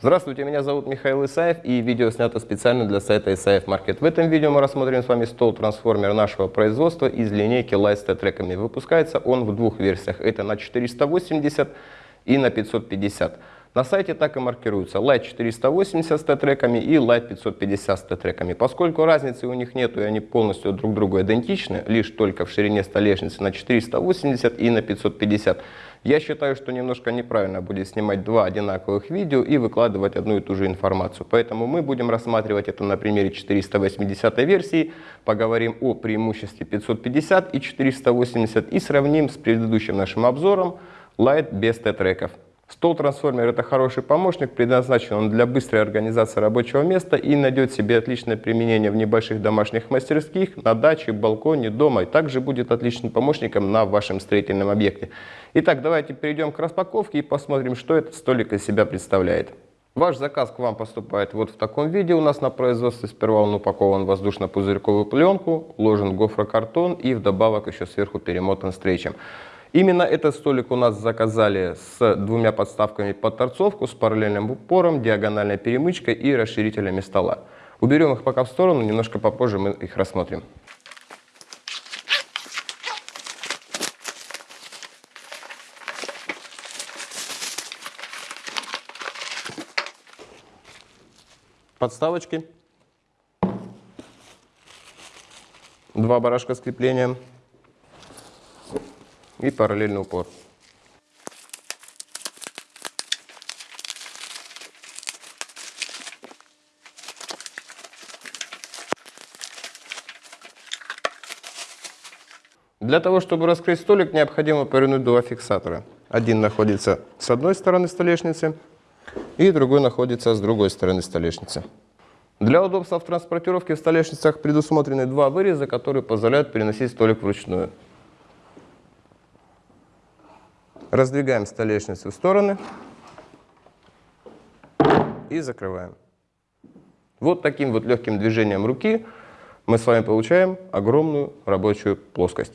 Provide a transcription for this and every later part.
Здравствуйте, меня зовут Михаил Исаев и видео снято специально для сайта Исаев Маркет. В этом видео мы рассмотрим с вами стол-трансформер нашего производства из линейки Light с треками. Выпускается он в двух версиях. Это на 480 и на 550. На сайте так и маркируются Light 480 с Т-треками и Light 550 с Т-треками. Поскольку разницы у них нет и они полностью друг другу идентичны, лишь только в ширине столешницы на 480 и на 550, я считаю, что немножко неправильно будет снимать два одинаковых видео и выкладывать одну и ту же информацию. Поэтому мы будем рассматривать это на примере 480 версии, поговорим о преимуществе 550 и 480 и сравним с предыдущим нашим обзором Light без Т-треков. Стол-трансформер – это хороший помощник, предназначен он для быстрой организации рабочего места и найдет себе отличное применение в небольших домашних мастерских, на даче, балконе, дома. И также будет отличным помощником на вашем строительном объекте. Итак, давайте перейдем к распаковке и посмотрим, что этот столик из себя представляет. Ваш заказ к вам поступает вот в таком виде. У нас на производстве сперва он упакован в воздушно-пузырьковую пленку, ложен гофрокартон и вдобавок еще сверху перемотан стрейчем. Именно этот столик у нас заказали с двумя подставками под торцовку, с параллельным упором, диагональной перемычкой и расширителями стола. Уберем их пока в сторону, немножко попозже мы их рассмотрим. Подставочки. Два барашка с креплением и параллельный упор. Для того, чтобы раскрыть столик, необходимо повернуть два фиксатора. Один находится с одной стороны столешницы, и другой находится с другой стороны столешницы. Для удобства в транспортировке в столешницах предусмотрены два выреза, которые позволяют переносить столик вручную. Раздвигаем столешницу в стороны и закрываем. Вот таким вот легким движением руки мы с вами получаем огромную рабочую плоскость.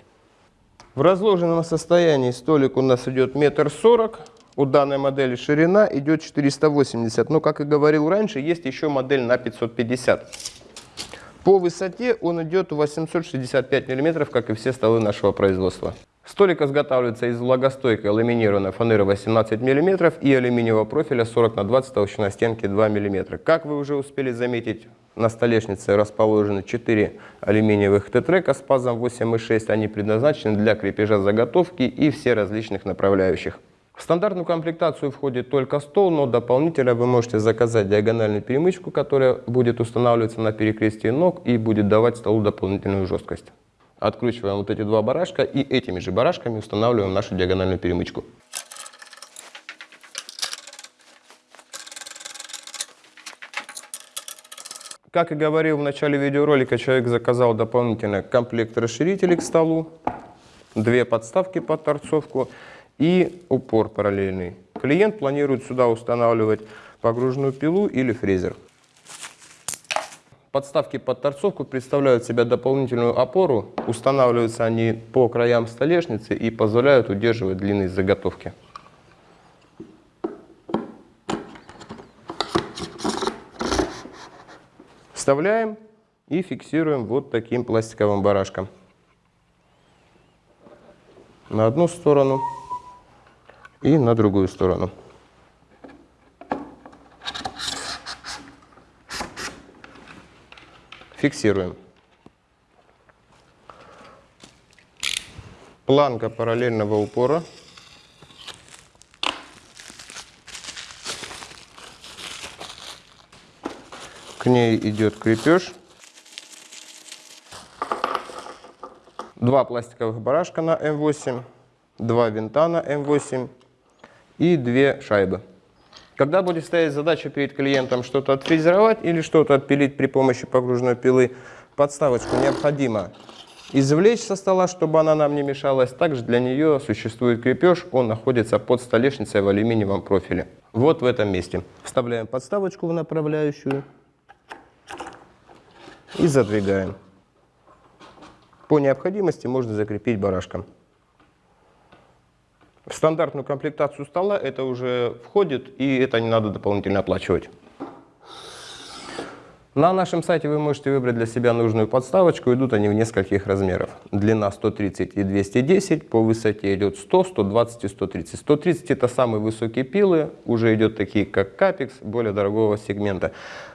В разложенном состоянии столик у нас идет метр сорок. У данной модели ширина идет 480. Но, как и говорил раньше, есть еще модель на 550. По высоте он идет 865 мм, как и все столы нашего производства. Столик изготавливается из влагостойкой ламинированной фанеры 18 мм и алюминиевого профиля 40 на 20 толщина стенки 2 мм. Как вы уже успели заметить, на столешнице расположены 4 алюминиевых тетрека с пазом 8,6. Они предназначены для крепежа заготовки и все различных направляющих. В стандартную комплектацию входит только стол, но дополнительно вы можете заказать диагональную перемычку, которая будет устанавливаться на перекрестии ног и будет давать столу дополнительную жесткость. Откручиваем вот эти два барашка и этими же барашками устанавливаем нашу диагональную перемычку. Как и говорил в начале видеоролика, человек заказал дополнительно комплект расширителей к столу, две подставки под торцовку и упор параллельный. Клиент планирует сюда устанавливать погруженную пилу или фрезер. Подставки под торцовку представляют себя дополнительную опору. Устанавливаются они по краям столешницы и позволяют удерживать длинные заготовки. Вставляем и фиксируем вот таким пластиковым барашком. На одну сторону и на другую сторону. Фиксируем. Планка параллельного упора. К ней идет крепеж. Два пластиковых барашка на М8, два винта на М8 и две шайбы. Когда будет стоять задача перед клиентом что-то отфрезеровать или что-то отпилить при помощи погружной пилы, подставочку необходимо извлечь со стола, чтобы она нам не мешалась. Также для нее существует крепеж, он находится под столешницей в алюминиевом профиле. Вот в этом месте. Вставляем подставочку в направляющую и задвигаем. По необходимости можно закрепить барашком. В стандартную комплектацию стола это уже входит, и это не надо дополнительно оплачивать. На нашем сайте вы можете выбрать для себя нужную подставочку. Идут они в нескольких размеров. Длина 130 и 210, по высоте идет 100, 120 и 130. 130 это самые высокие пилы, уже идет такие как Capex, более дорогого сегмента.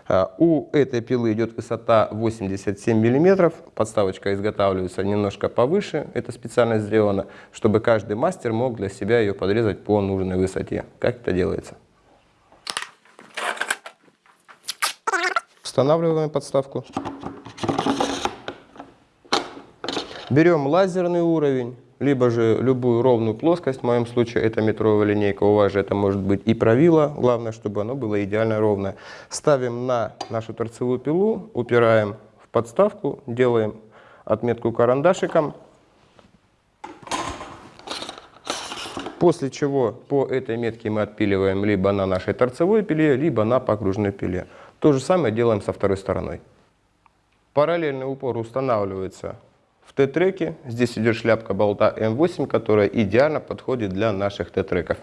А, у этой пилы идет высота 87 мм, подставочка изготавливается немножко повыше, это специально сделано, чтобы каждый мастер мог для себя ее подрезать по нужной высоте. Как это делается? Устанавливаем подставку. Берем лазерный уровень, либо же любую ровную плоскость. В моем случае это метровая линейка. У вас же это может быть и правило. Главное, чтобы оно было идеально ровное. Ставим на нашу торцевую пилу, упираем в подставку, делаем отметку карандашиком. После чего по этой метке мы отпиливаем либо на нашей торцевой пиле, либо на погружной пиле. То же самое делаем со второй стороной. Параллельный упор устанавливается в Т-треке. Здесь идет шляпка болта М8, которая идеально подходит для наших Т-треков.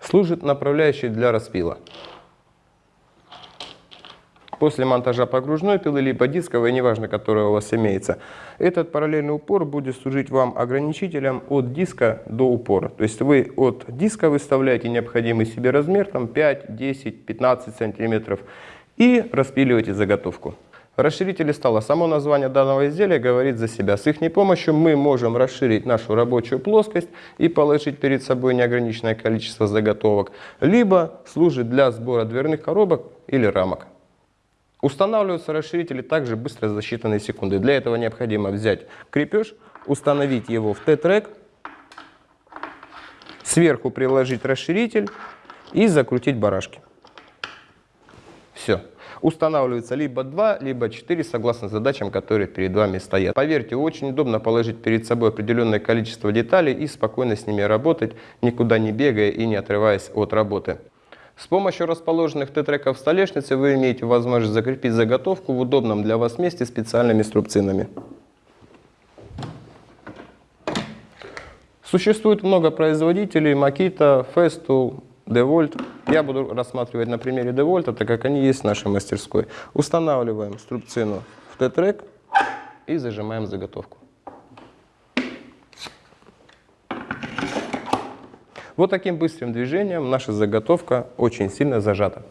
Служит направляющей для распила. После монтажа погружной пилы, либо дисковой, неважно, которая у вас имеется, этот параллельный упор будет служить вам ограничителем от диска до упора. То есть вы от диска выставляете необходимый себе размер, там 5, 10, 15 сантиметров, и распиливаете заготовку. Расширители стола. Само название данного изделия говорит за себя. С их помощью мы можем расширить нашу рабочую плоскость и положить перед собой неограниченное количество заготовок, либо служит для сбора дверных коробок или рамок. Устанавливаются расширители также быстро за считанные секунды. Для этого необходимо взять крепеж, установить его в Т-трек, сверху приложить расширитель и закрутить барашки. Все. Устанавливается либо 2, либо 4, согласно задачам, которые перед вами стоят. Поверьте, очень удобно положить перед собой определенное количество деталей и спокойно с ними работать, никуда не бегая и не отрываясь от работы. С помощью расположенных Т-треков в столешнице вы имеете возможность закрепить заготовку в удобном для вас месте специальными струбцинами. Существует много производителей, Makita, Festool, DeWalt. Я буду рассматривать на примере DeWalt, так как они есть в нашей мастерской. Устанавливаем струбцину в Т-трек и зажимаем заготовку. Вот таким быстрым движением наша заготовка очень сильно зажата.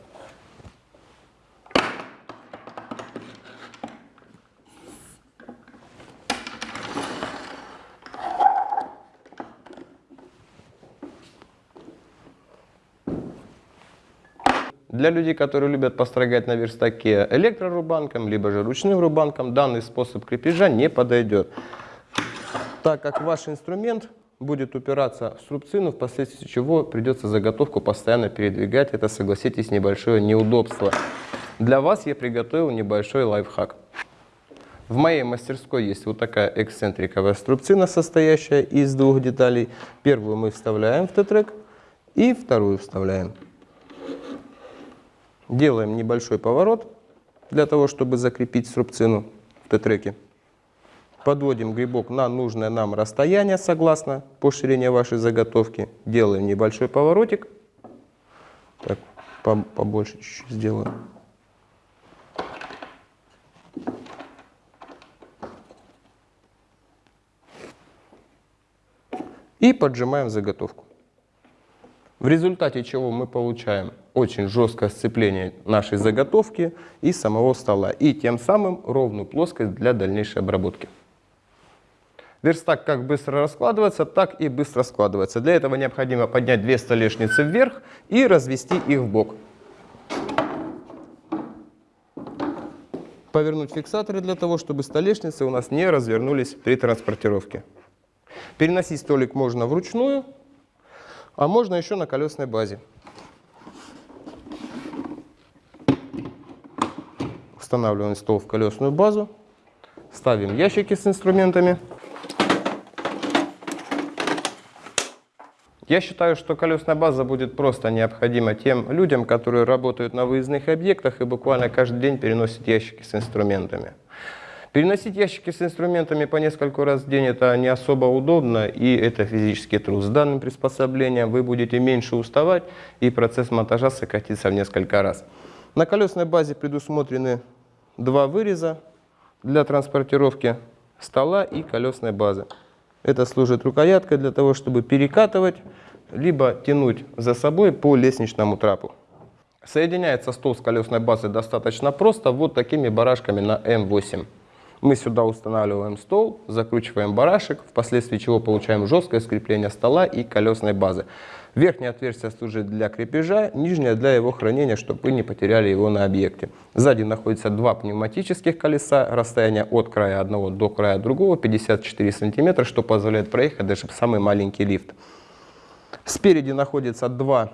Для людей, которые любят построгать на верстаке электрорубанком, либо же ручным рубанком, данный способ крепежа не подойдет, так как ваш инструмент будет упираться в струбцину, впоследствии чего придется заготовку постоянно передвигать. Это, согласитесь, небольшое неудобство. Для вас я приготовил небольшой лайфхак. В моей мастерской есть вот такая эксцентриковая струбцина, состоящая из двух деталей. Первую мы вставляем в Т-трек и вторую вставляем. Делаем небольшой поворот для того, чтобы закрепить струбцину в Т-треке. Подводим грибок на нужное нам расстояние, согласно по ширине вашей заготовки. Делаем небольшой поворотик. Так, побольше чуть-чуть сделаем. И поджимаем заготовку. В результате чего мы получаем очень жесткое сцепление нашей заготовки и самого стола. И тем самым ровную плоскость для дальнейшей обработки. Верстак как быстро раскладывается, так и быстро складывается. Для этого необходимо поднять две столешницы вверх и развести их в бок. Повернуть фиксаторы для того, чтобы столешницы у нас не развернулись при транспортировке. Переносить столик можно вручную, а можно еще на колесной базе. Устанавливаем стол в колесную базу, ставим ящики с инструментами. Я считаю, что колесная база будет просто необходима тем людям, которые работают на выездных объектах и буквально каждый день переносят ящики с инструментами. Переносить ящики с инструментами по нескольку раз в день это не особо удобно и это физический труд. С данным приспособлением вы будете меньше уставать и процесс монтажа сократится в несколько раз. На колесной базе предусмотрены два выреза для транспортировки стола и колесной базы. Это служит рукояткой для того, чтобы перекатывать, либо тянуть за собой по лестничному трапу. Соединяется стол с колесной базой достаточно просто вот такими барашками на М8. Мы сюда устанавливаем стол, закручиваем барашек, впоследствии чего получаем жесткое скрепление стола и колесной базы. Верхнее отверстие служит для крепежа, нижнее для его хранения, чтобы вы не потеряли его на объекте. Сзади находится два пневматических колеса, расстояние от края одного до края другого 54 сантиметра, что позволяет проехать даже самый маленький лифт. Спереди находится два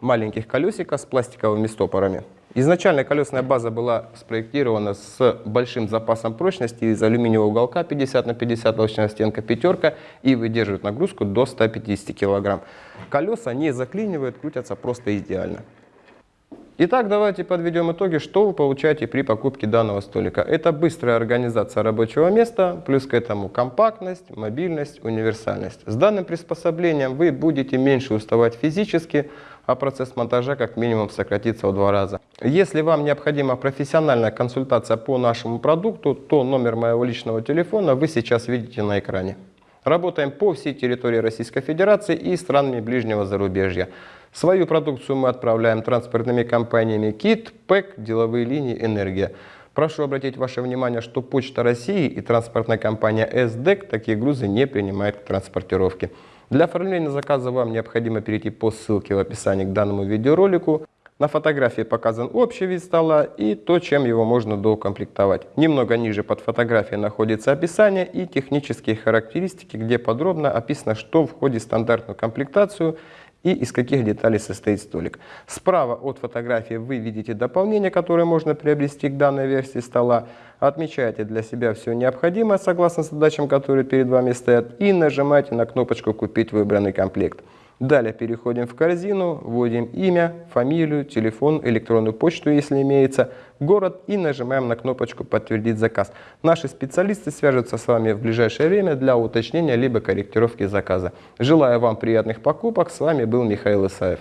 маленьких колесика с пластиковыми стопорами. Изначально колесная база была спроектирована с большим запасом прочности из алюминиевого уголка 50 на 50 толщина стенка пятерка и выдерживает нагрузку до 150 кг. Колеса не заклинивают, крутятся просто идеально. Итак, давайте подведем итоги, что вы получаете при покупке данного столика. Это быстрая организация рабочего места, плюс к этому компактность, мобильность, универсальность. С данным приспособлением вы будете меньше уставать физически, а процесс монтажа как минимум сократится в два раза. Если вам необходима профессиональная консультация по нашему продукту, то номер моего личного телефона вы сейчас видите на экране. Работаем по всей территории Российской Федерации и странами ближнего зарубежья. Свою продукцию мы отправляем транспортными компаниями КИТ, ПЭК, деловые линии, Энергия. Прошу обратить ваше внимание, что Почта России и транспортная компания СДЭК такие грузы не принимает к транспортировке. Для оформления заказа вам необходимо перейти по ссылке в описании к данному видеоролику. На фотографии показан общий вид стола и то, чем его можно доукомплектовать. Немного ниже под фотографией находится описание и технические характеристики, где подробно описано, что входит в стандартную комплектацию и из каких деталей состоит столик. Справа от фотографии вы видите дополнение, которое можно приобрести к данной версии стола. Отмечайте для себя все необходимое согласно задачам, которые перед вами стоят и нажимайте на кнопочку «Купить выбранный комплект». Далее переходим в корзину, вводим имя, фамилию, телефон, электронную почту, если имеется, город и нажимаем на кнопочку «Подтвердить заказ». Наши специалисты свяжутся с вами в ближайшее время для уточнения либо корректировки заказа. Желаю вам приятных покупок. С вами был Михаил Исаев.